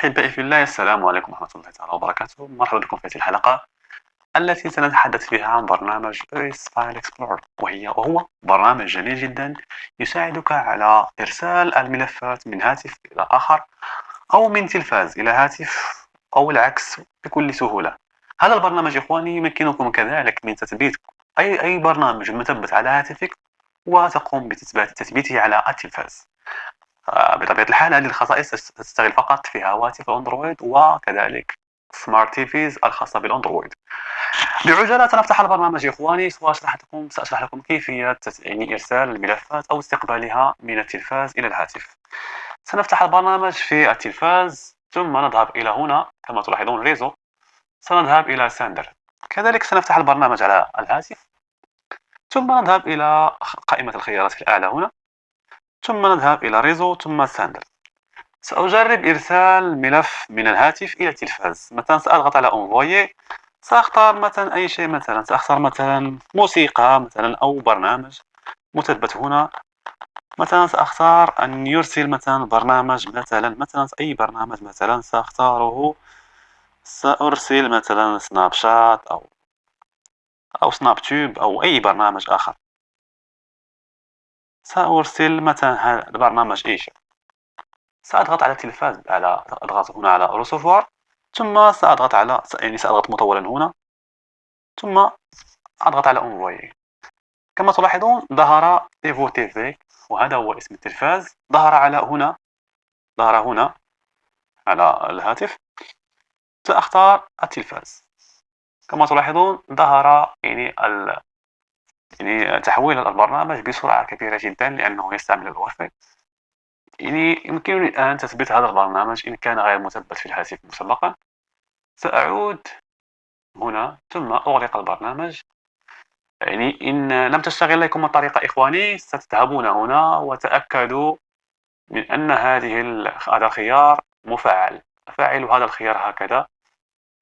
أحبائي في الله. السلام عليكم ورحمة الله تعالى وبركاته. مرحبا بكم في هذه الحلقة التي سنتحدث فيها عن برنامج OS File Explorer وهي وهو برنامج جميل جدا يساعدك على إرسال الملفات من هاتف إلى آخر أو من تلفاز إلى هاتف أو العكس بكل سهولة. هذا البرنامج إخواني يمكنكم كذلك من تثبيت أي أي برنامج مثبت على هاتفك وتقوم بتثبيته على التلفاز. بطبيعة الحال هذه الخصائص تشتغل فقط في هواتف الأندرويد وكذلك smart TVs الخاصة بالأندرويد. بعجالة سنفتح البرنامج يا إخواني وأشرح لكم سأشرح لكم كيفية يعني إرسال الملفات أو استقبالها من التلفاز إلى الهاتف. سنفتح البرنامج في التلفاز ثم نذهب إلى هنا. كما تلاحظون réseau. سنذهب إلى Send. كذلك سنفتح البرنامج على الهاتف. ثم نذهب إلى قائمة الخيارات في الأعلى هنا. ثم نذهب إلى réseau ثم Send سأجرب إرسال ملف من الهاتف إلى التلفاز مثلا سأضغط على envoyer سأختار مثلا أي شيء مثلا سأختار مثلا موسيقى مثلا أو برنامج. مثبت هنا. مثلا سأختار أن يرسل مثلا برنامج مثلا مثلا أي برنامج مثلا سأختاره. سأرسل مثلا سناب شات أو أو سناب تيوب أو أي برنامج آخر. سأرسل مثلا هذا البرنامج إيش؟ سأضغط على التلفاز على أضغط هنا على recevoir ثم سأضغط على يعني سأضغط مطولا هنا ثم أضغط على envoyer كما تلاحظون ظهر ايفو TV وهذا هو اسم التلفاز. ظهر على هنا ظهر هنا على الهاتف. سأختار التلفاز. كما تلاحظون ظهر يعني. يعني تحويل البرنامج بسرعة كبيرة جدا لأنه يستعمل الواي يعني يمكنني الآن تثبيت هذا البرنامج إن كان غير مثبت في الهاتف مسبقا. سأعود هنا ثم أغلق البرنامج. يعني إن لم تشتغل لكم الطريقة إخواني ستذهبون هنا وتأكدوا من أن هذه هذا الخيار مفعل. أفعل هذا الخيار هكذا.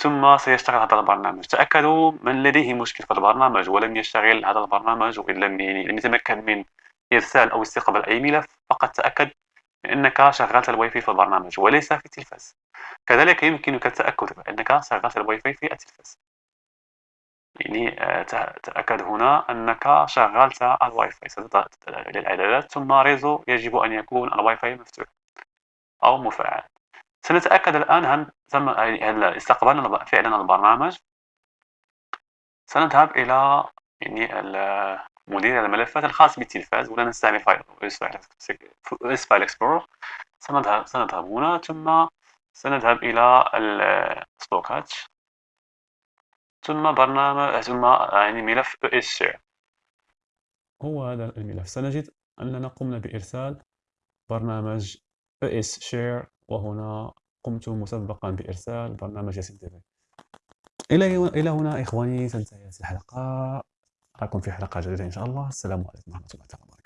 ثم سيشتغل هذا البرنامج. تأكدوا من لديه مشكل في البرنامج ولم يشتغل هذا البرنامج وإن لم يعني لم يتمكن من إرسال أو استقبال أي ملف فقط تأكد أنك شغلت الواي فاي في البرنامج وليس في التلفاز كذلك يمكنك التأكد بأنك شغلت الواي فاي في التلفاز. يعني آه، تأكد هنا أنك شغلت الواي فاي. ستضغط للإعدادات ثم réseau يجب أن يكون الواي فاي مفتوح أو مفعل. سنتأكد الآن هل تم هل استقبلنا فعلا البرنامج؟ سنذهب إلى يعني مدير الملفات الخاص بالتلفاز ولا نستعمل فايل ES File Explorer سنذهب سنذهب هنا ثم سنذهب إلى ال stockage ثم برنامج ثم يعني ملف ES هو هذا الملف. سنجد أننا قمنا بإرسال برنامج اس شير وهنا قمت مسبقا بإرسال برنامج تي إلى إلى هنا إخواني تنتهي الحلقة. أراكم في حلقة جديدة إن شاء الله. السلام عليكم ورحمة الله تعالى